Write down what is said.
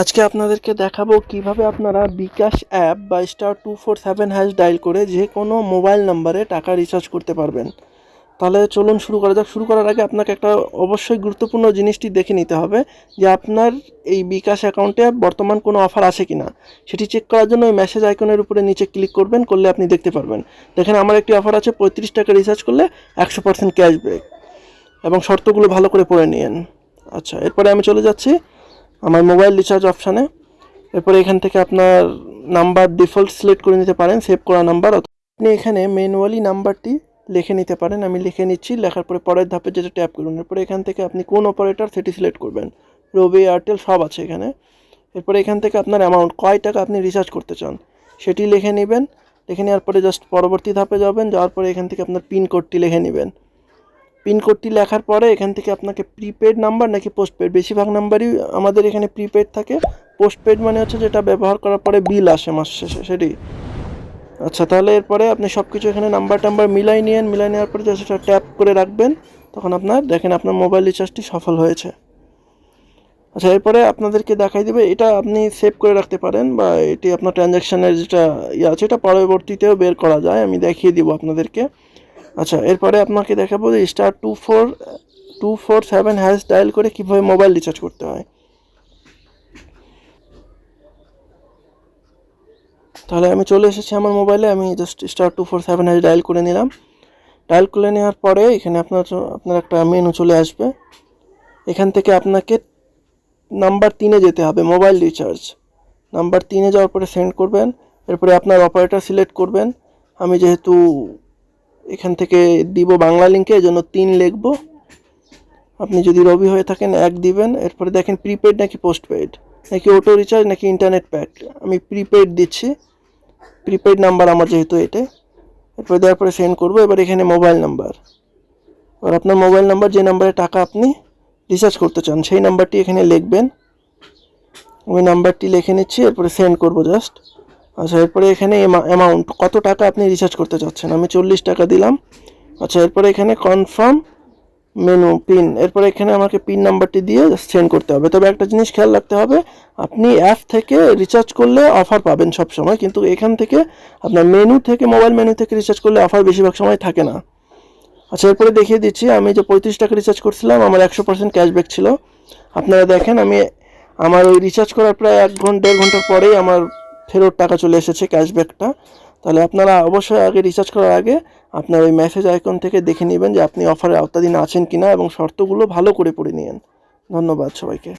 আজকে আপনাদেরকে দেখাবো কীভাবে আপনারা বিকাশ অ্যাপ বা star two four seven hash dial করে যে কোনো মোবাইল নাম্বারে টাকা রিচার্জ করতে পারবেন। তাহলে চলুন শুরু করা যাক। শুরু করার আগে আপনাকে একটা অবশ্যই গুরুত্বপূর্ণ জিনিসটি দেখে নিতে হবে যে আপনার এই বিকাশ অ্যাকাউন্টে বর্তমান কোনো অফার আছে কি না সেটি চেক করার জন্য ওই মেসেজ আইকনের উপরে নিচে ক্লিক করবেন, করলে আপনি দেখতে পারবেন। দেখেন, আমার একটি অফার আছে, পঁয়ত্রিশ টাকা রিচার্জ করলে একশো পার্সেন্ট ক্যাশব্যাক এবং শর্তগুলো ভালো করে পড়ে নিন আচ্ছা এরপরে আমি চলে যাচ্ছি। আমার মোবাইল রিচার্জ অপশানে এরপরে এখান থেকে আপনার নাম্বার ডিফল্ট সিলেক্ট করে নিতে পারেন সেভ করা নাম্বার আপনি এখানে ম্যানুয়ালি নাম্বারটি লিখে নিতে পারেন। আমি লিখে নিচ্ছি, লেখার পরে পরের ধাপে যেটা ট্যাপ করুন। এরপরে এখান থেকে আপনি কোন অপারেটর সেটি সিলেক্ট করবেন। রবি এয়ারটেল সব আছে এখানে। এরপরে এখান থেকে আপনার অ্যামাউন্ট কয় টাকা আপনি রিচার্জ করতে চান, সেটি লিখে নেবেন। লিখে নেওয়ার পরে জাস্ট পরবর্তী ধাপে যাবেন, যাওয়ার পরে এখান থেকে আপনার পিন কোডটি লিখে নেবেন। পিনকোডটি লেখার পরে এখান থেকে আপনাকে প্রিপেড নাম্বার নাকি পোস্টপেড, বেশিরভাগ নাম্বারই আমাদের এখানে প্রিপেড থাকে। পোস্টপেড মানে হচ্ছে যেটা ব্যবহার করার পরে বিল আসে মাস শেষে সেটি আচ্ছা তাহলে এরপরে আপনি সব কিছু এখানে নাম্বার টাম্বার মিলাই নিয়েন, মিলাই নেওয়ার পরে জাস্ট সেটা ট্যাপ করে রাখবেন। তখন আপনার, দেখেন আপনার মোবাইল রিচার্জটি সফল হয়েছে। আচ্ছা এরপরে আপনাদেরকে দেখাই দেবে, এটা আপনি সেভ করে রাখতে পারেন বা এটি আপনার ট্রানজ্যাকশানের যেটা ইয়ে আছে, এটা পরবর্তীতেও বের করা যায়, আমি দেখিয়ে দিব আপনাদেরকে। আচ্ছা এরপরে আপনাকে দেখাবো যে star two four two four seven hash dial করে কীভাবে মোবাইল রিচার্জ করতে হয়। তাহলে আমি চলে এসেছি আমার মোবাইলে আমি just star two four seven hash dial করে নিলাম। ডায়াল করে নেওয়ার পরে এখানে আপনার আপনার একটা মেনু চলে আসবে। এখান থেকে আপনাকে নাম্বার তিনে যেতে হবে মোবাইল রিচার্জ নাম্বার তিনে যাওয়ার পরে সেন্ড করবেন, এরপরে আপনার অপারেটর সিলেক্ট করবেন। আমি যেহেতু এখান থেকে দিব বাংলা লিঙ্কে জন্য তিন লিখব। আপনি যদি রবি হয়ে থাকেন, এক দিবেন। এরপরে দেখেন প্রিপেড নাকি পোস্টপেড নাকি অটো রিচার্জ নাকি ইন্টারনেট প্যাক আমি প্রিপেড দিচ্ছি। প্রিপেড নাম্বার আমার যেহেতু এটা। এরপরে দেওয়ার পরে সেন্ড করব। এবার এখানে মোবাইল নাম্বার এবার আপনার মোবাইল নাম্বার যে নাম্বারে টাকা আপনি রিচার্জ করতে চান, সেই নাম্বারটি এখানে লিখবেন। ওই নাম্বারটি লিখে নিচ্ছি, এরপরে সেন্ড করব জাস্ট আচ্ছা এরপরে এখানে অ্যামাউন্ট কত টাকা আপনি রিচার্জ করতে চাচ্ছেন? আমি চল্লিশ টাকা দিলাম। আচ্ছা এরপরে এখানে কনফার্ম মেনু পিন এরপরে এখানে আমাকে পিন নাম্বারটি দিয়ে সেন্ড করতে হবে। তবে একটা জিনিস খেয়াল রাখতে হবে, আপনি অ্যাপ থেকে রিচার্জ করলে অফার পাবেন সব সময় কিন্তু এখান থেকে আপনার মেনু থেকে মোবাইল মেনু থেকে রিচার্জ করলে অফার বেশিরভাগ সময় থাকে না। আচ্ছা এরপরে দেখিয়ে দিচ্ছি, আমি যে পঁয়ত্রিশ টাকা রিচার্জ করছিলাম, আমার একশো পার্সেন্ট ক্যাশব্যাক ছিল। আপনারা দেখেন, আমি আমার ওই রিচার্জ করার প্রায় এক ঘণ্টা, দেড় ঘণ্টার পরেই আমার ফেরত টাকা চলে এসেছে ক্যাশব্যাকটা তাহলে আপনারা অবশ্যই আগে রিচার্জ করার আগে আপনার ওই মেসেজ আইকন থেকে দেখে নেবেন যে আপনি অফারের আওতাধীন আছেন কিনা এবং শর্তগুলো ভালো করে পড়ে নিন ধন্যবাদ সবাইকে।